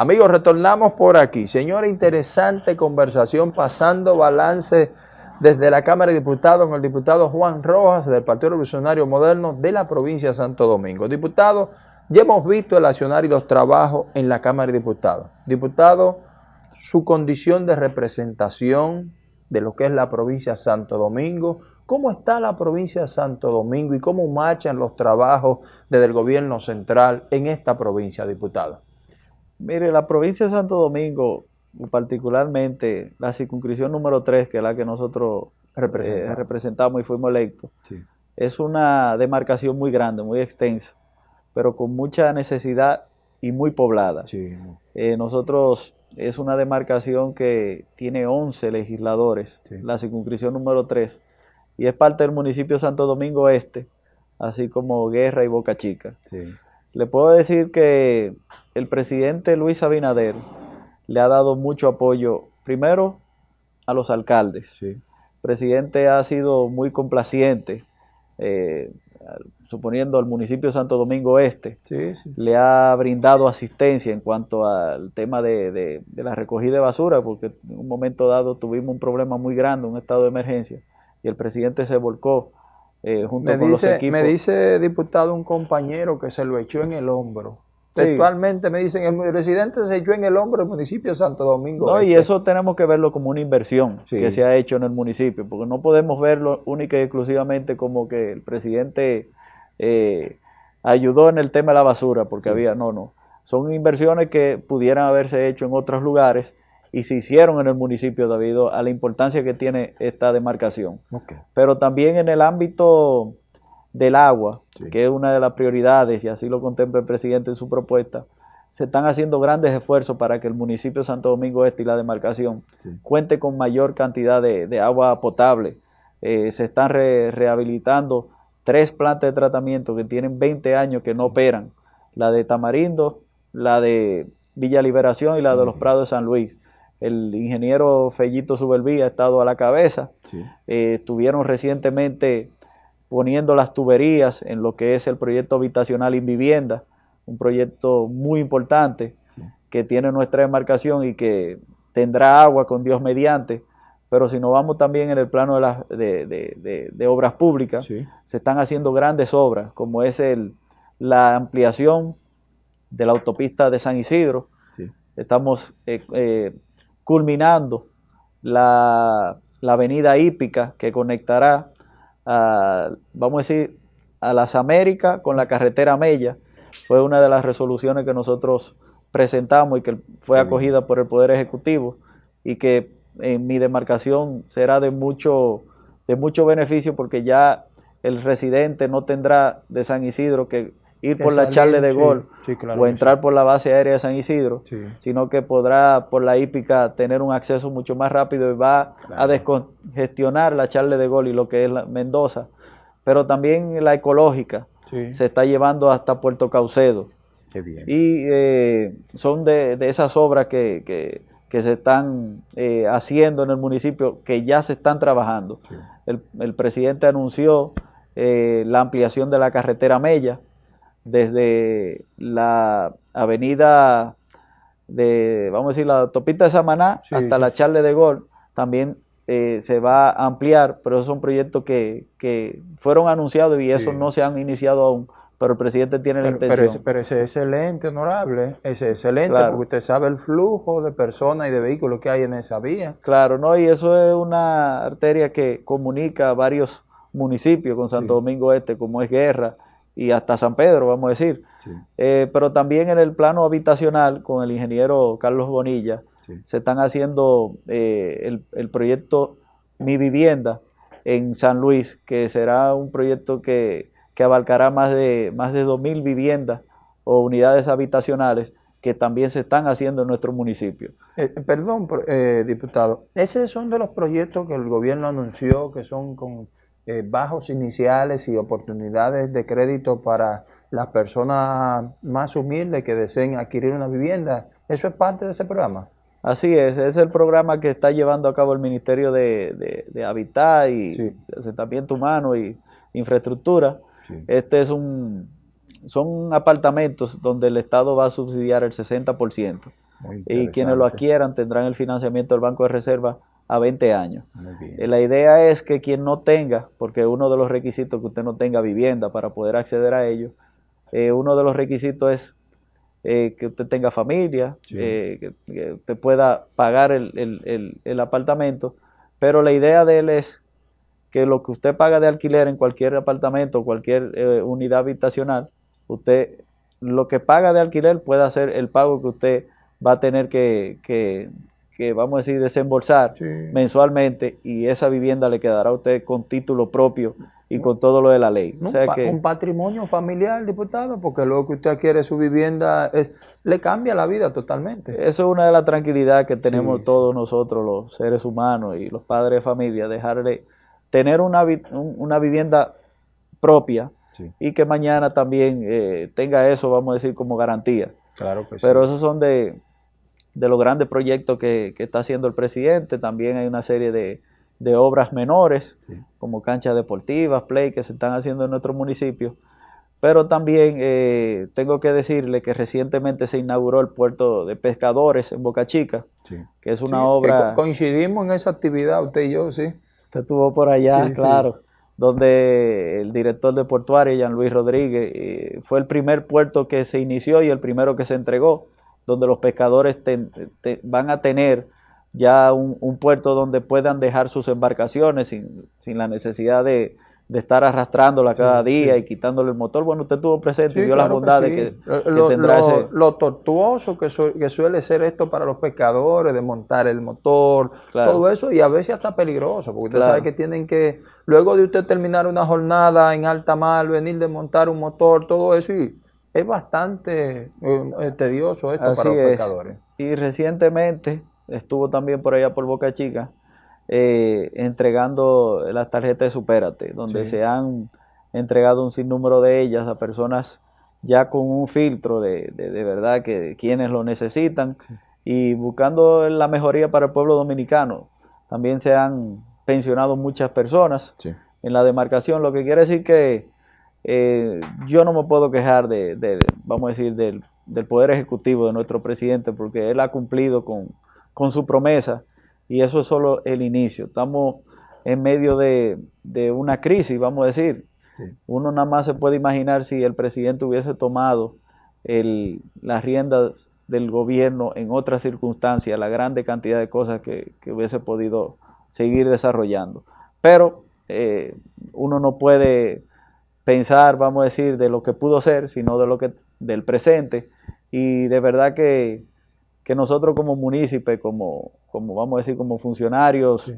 Amigos, retornamos por aquí. Señora, interesante conversación pasando balance desde la Cámara de Diputados con el diputado Juan Rojas del Partido Revolucionario Moderno de la provincia de Santo Domingo. Diputado, ya hemos visto el accionar y los trabajos en la Cámara de Diputados. Diputado, su condición de representación de lo que es la provincia de Santo Domingo, cómo está la provincia de Santo Domingo y cómo marchan los trabajos desde el gobierno central en esta provincia, diputado. Mire, la provincia de Santo Domingo, particularmente la circunscripción número 3, que es la que nosotros eh, representamos. y fuimos electos, es una demarcación muy grande, muy extensa, pero con mucha necesidad y muy poblada. Eh, nosotros es una demarcación que tiene 11 legisladores, la circunscripción número 3, y es parte del municipio de Santo Domingo Este, así como Guerra y Boca Chica. Le puedo decir que el presidente Luis Abinader le ha dado mucho apoyo, primero a los alcaldes. El presidente ha sido muy complaciente, eh, suponiendo al municipio de Santo Domingo Este, le ha brindado asistencia en cuanto al tema de, la recogida de basura, porque en un momento dado tuvimos un problema muy grande, un estado de emergencia, y el presidente se volcó eh, junto me con dice, los equipos. Me dice, diputado, un compañero que se lo echó en el hombro. Actualmente me dicen, el residente se echó en el hombro el municipio de Santo Domingo. No, y este. eso tenemos que verlo como una inversión que se ha hecho en el municipio, porque no podemos verlo única y exclusivamente como que el presidente eh, ayudó en el tema de la basura, porque había, no, no. Son inversiones que pudieran haberse hecho en otros lugares y se hicieron en el municipio debido a la importancia que tiene esta demarcación. Pero también en el ámbito del agua, que es una de las prioridades, y así lo contempla el presidente en su propuesta, se están haciendo grandes esfuerzos para que el municipio de Santo Domingo Este y la demarcación cuente con mayor cantidad de, agua potable. Eh, se están rehabilitando tres plantas de tratamiento que tienen 20 años que no operan, la de Tamarindo, la de Villa Liberación y la de los Prados de San Luis el ingeniero Fellito Subelví ha estado a la cabeza. Eh, estuvieron recientemente poniendo las tuberías en lo que es el proyecto habitacional y vivienda, un proyecto muy importante que tiene nuestra demarcación y que tendrá agua con Dios mediante. Pero si nos vamos también en el plano de, las de, obras públicas, se están haciendo grandes obras, como es el, la ampliación de la autopista de San Isidro. Estamos eh, eh, culminando la, avenida hípica que conectará, a, vamos a decir, a las Américas con la carretera Mella. Fue una de las resoluciones que nosotros presentamos y que fue acogida por el Poder Ejecutivo y que en mi demarcación será de mucho, de mucho beneficio porque ya el residente no tendrá de San Isidro que ir por la charle de gol o entrar por la base aérea de San Isidro, sino que podrá por la hípica tener un acceso mucho más rápido y va a descongestionar la charle de gol y lo que es la Mendoza. Pero también la ecológica se está llevando hasta Puerto Caucedo. Y eh, son de, esas obras que, se están eh, haciendo en el municipio, que ya se están trabajando. El, presidente anunció eh, la ampliación de la carretera Mella, desde la avenida de, vamos a decir, la autopista de Samaná hasta la Charle de Gol, también eh, se va a ampliar, pero esos son proyectos que, que fueron anunciados y esos no se han iniciado aún, pero el presidente tiene la intención. Pero, ese, es excelente, honorable, ese es excelente, porque usted sabe el flujo de personas y de vehículos que hay en esa vía. Claro, ¿no? Y eso es una arteria que comunica varios municipios con Santo Domingo Este, como es Guerra, y hasta San Pedro, vamos a decir. Eh, pero también en el plano habitacional, con el ingeniero Carlos Bonilla, se están haciendo eh, el, proyecto Mi Vivienda en San Luis, que será un proyecto que, abarcará más de, más de 2.000 viviendas o unidades habitacionales que también se están haciendo en nuestro municipio. Eh, perdón, diputado, esos son de los proyectos que el gobierno anunció que son con eh, bajos iniciales y oportunidades de crédito para las personas más humildes que deseen adquirir una vivienda. ¿Eso es parte de ese programa? Así es, es el programa que está llevando a cabo el Ministerio de, Habitat y Asentamiento Humano y Infraestructura. Este es un, son apartamentos donde el Estado va a subsidiar el 60%. y quienes lo adquieran tendrán el financiamiento del Banco de Reserva a 20 años. Eh, la idea es que quien no tenga, porque uno de los requisitos que usted no tenga vivienda para poder acceder a ello, eh, uno de los requisitos es eh, que usted tenga familia, que, usted pueda pagar el, apartamento, pero la idea de él es que lo que usted paga de alquiler en cualquier apartamento, cualquier unidad habitacional, usted lo que paga de alquiler pueda ser el pago que usted va a tener que, que vamos a decir, desembolsar mensualmente y esa vivienda le quedará a usted con título propio y con todo lo de la ley. o sea que, un patrimonio familiar, diputado, porque luego que usted adquiere su vivienda, le cambia la vida totalmente. Eso es una de las tranquilidades que tenemos todos nosotros, los seres humanos y los padres de familia, dejarle tener una, una vivienda propia y que mañana también eh, tenga eso, vamos a decir, como garantía. Claro que Pero esos son de, de los grandes proyectos que, está haciendo el presidente. También hay una serie de, obras menores, como canchas deportivas, play, que se están haciendo en nuestro municipio. Pero también eh, tengo que decirle que recientemente se inauguró el puerto de pescadores en Boca Chica, que es una obra... coincidimos en esa actividad, usted y yo, sí. Usted estuvo por allá, claro, donde el director de portuario, Jean Luis Rodríguez, eh, fue el primer puerto que se inició y el primero que se entregó donde los pescadores van a tener ya un, puerto donde puedan dejar sus embarcaciones sin, la necesidad de, estar arrastrándola cada día y quitándole el motor. Bueno, usted tuvo presente y vio las bondades que, lo, tendrá ese... Lo tortuoso que, suele ser esto para los pescadores, de montar el motor, todo eso, y a veces hasta peligroso, porque usted sabe que tienen que, luego de usted terminar una jornada en alta mar, venir de montar un motor, todo eso, y es bastante eh, eh, tedioso esto para los pescadores. Y recientemente estuvo también por allá por Boca Chica eh, entregando las tarjetas de Supérate, donde se han entregado un sinnúmero de ellas a personas ya con un filtro de, de, verdad que quienes lo necesitan. Y buscando la mejoría para el pueblo dominicano. También se han pensionado muchas personas. En la demarcación, lo que quiere decir que eh, yo no me puedo quejar de, vamos a decir, del, poder ejecutivo de nuestro presidente porque él ha cumplido con, su promesa y eso es solo el inicio. Estamos en medio de, una crisis, vamos a decir. Uno nada más se puede imaginar si el presidente hubiese tomado las riendas del gobierno en otras circunstancias, la grande cantidad de cosas que, hubiese podido seguir desarrollando. Pero eh, uno no puede pensar, vamos a decir, de lo que pudo ser, sino de lo que del presente. Y de verdad que, nosotros como munícipes, como, como vamos a decir, como funcionarios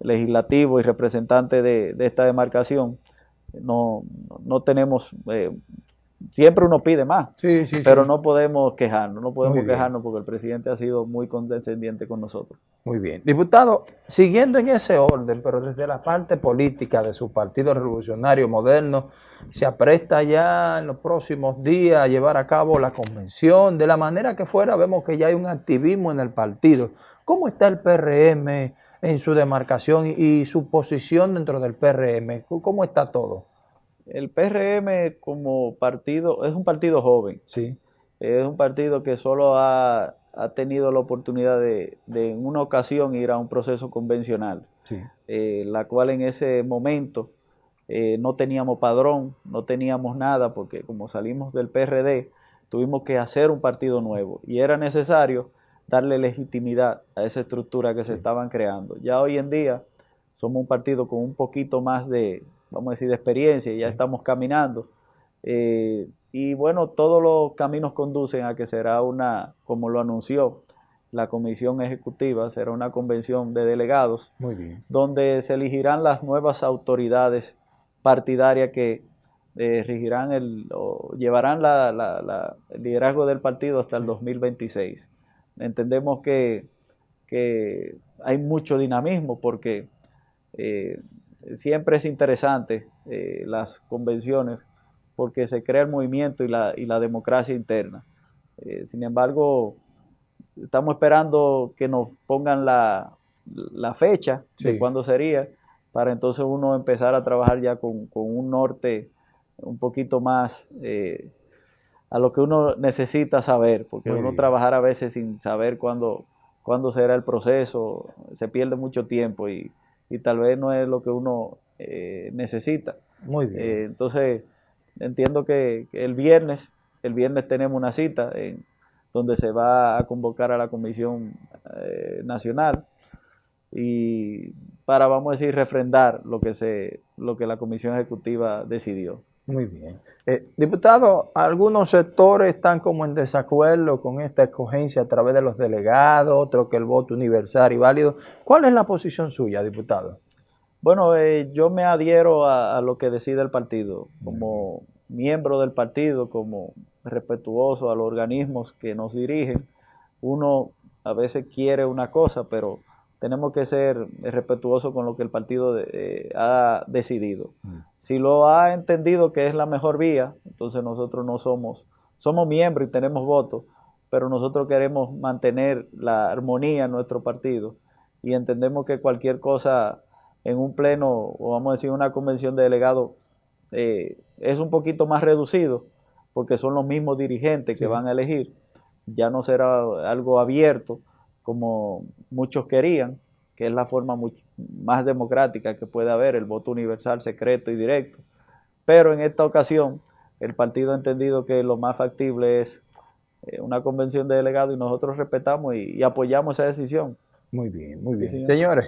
legislativos y representantes de, esta demarcación, no, no tenemos eh, Siempre uno pide más, pero no podemos quejarnos, no podemos quejarnos porque el presidente ha sido muy condescendiente con nosotros. Muy bien. Diputado, siguiendo en ese orden, pero desde la parte política de su Partido Revolucionario Moderno, se apresta ya en los próximos días a llevar a cabo la convención. De la manera que fuera, vemos que ya hay un activismo en el partido. ¿Cómo está el PRM en su demarcación y su posición dentro del PRM? ¿Cómo está todo? El PRM como partido es un partido joven. Sí. Es un partido que solo ha, tenido la oportunidad de, en una ocasión ir a un proceso convencional, sí. Eh, la cual en ese momento eh, no teníamos padrón, no teníamos nada, porque como salimos del PRD, tuvimos que hacer un partido nuevo y era necesario darle legitimidad a esa estructura que se estaban creando. Ya hoy en día somos un partido con un poquito más de, vamos a decir, de experiencia, y ya estamos caminando. Eh, y bueno, todos los caminos conducen a que será una, como lo anunció la comisión ejecutiva, será una convención de delegados, donde se elegirán las nuevas autoridades partidarias que eh, regirán el, o llevarán la, el liderazgo del partido hasta el 2026. Entendemos que, que, hay mucho dinamismo porque eh, siempre es interesante eh, las convenciones porque se crea el movimiento y la, y la democracia interna. Eh, sin embargo, estamos esperando que nos pongan la, fecha de cuándo sería, para entonces uno empezar a trabajar ya con, un norte un poquito más eh, a lo que uno necesita saber, porque uno trabajar a veces sin saber cuándo, cuándo será el proceso, se pierde mucho tiempo y, tal vez no es lo que uno eh, necesita. Muy bien. Eh, entonces, entiendo que, el viernes, el viernes tenemos una cita en, donde se va a convocar a la Comisión eh, Nacional y para, vamos a decir, refrendar lo que, se, lo que la Comisión Ejecutiva decidió. Muy bien. Eh, diputado, algunos sectores están como en desacuerdo con esta escogencia a través de los delegados, otros que el voto universal y válido. ¿Cuál es la posición suya, diputado? Bueno, eh, yo me adhiero a, lo que decide el partido. Como miembro del partido, como respetuoso a los organismos que nos dirigen, uno a veces quiere una cosa, pero tenemos que ser respetuosos con lo que el partido eh, ha decidido. Mm. Si lo ha entendido que es la mejor vía, entonces nosotros no somos, somos miembros y tenemos votos, pero nosotros queremos mantener la armonía en nuestro partido y entendemos que cualquier cosa en un pleno o vamos a decir una convención de delegados eh, es un poquito más reducido porque son los mismos dirigentes que van a elegir, ya no será algo abierto como muchos querían, que es la forma más democrática que puede haber, el voto universal, secreto y directo. Pero en esta ocasión, el partido ha entendido que lo más factible es eh, una convención de delegados y nosotros respetamos y, apoyamos esa decisión. Muy bien, muy bien. Señores,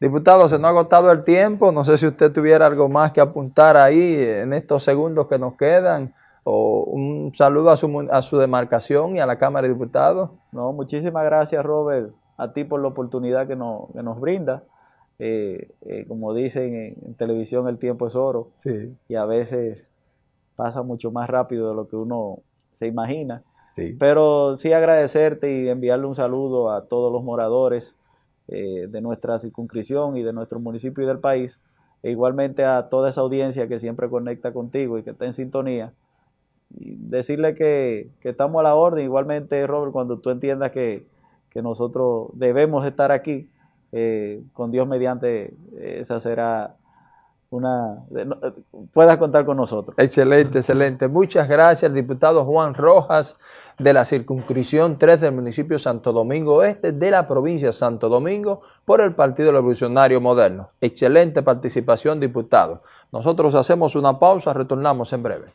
diputados, se nos ha agotado el tiempo. No sé si usted tuviera algo más que apuntar ahí en estos segundos que nos quedan o un saludo a su, a su demarcación y a la Cámara de Diputados. No, muchísimas gracias, Robert, a ti por la oportunidad que, nos brinda. Eh, eh, como dicen en, televisión, el tiempo es oro. Sí. Y a veces pasa mucho más rápido de lo que uno se imagina. Sí. Pero sí agradecerte y enviarle un saludo a todos los moradores eh, de nuestra circunscripción y de nuestro municipio y del país. E igualmente a toda esa audiencia que siempre conecta contigo y que está en sintonía decirle que, estamos a la orden. Igualmente, Robert, cuando tú entiendas que, nosotros debemos estar aquí, eh, con Dios mediante, esa será una... puedas contar con nosotros. Excelente, excelente. Muchas gracias, diputado Juan Rojas, de la circunscripción 3 del municipio Santo Domingo Este, de la provincia de Santo Domingo, por el Partido Revolucionario Moderno. Excelente participación, diputado. Nosotros hacemos una pausa, retornamos en breve.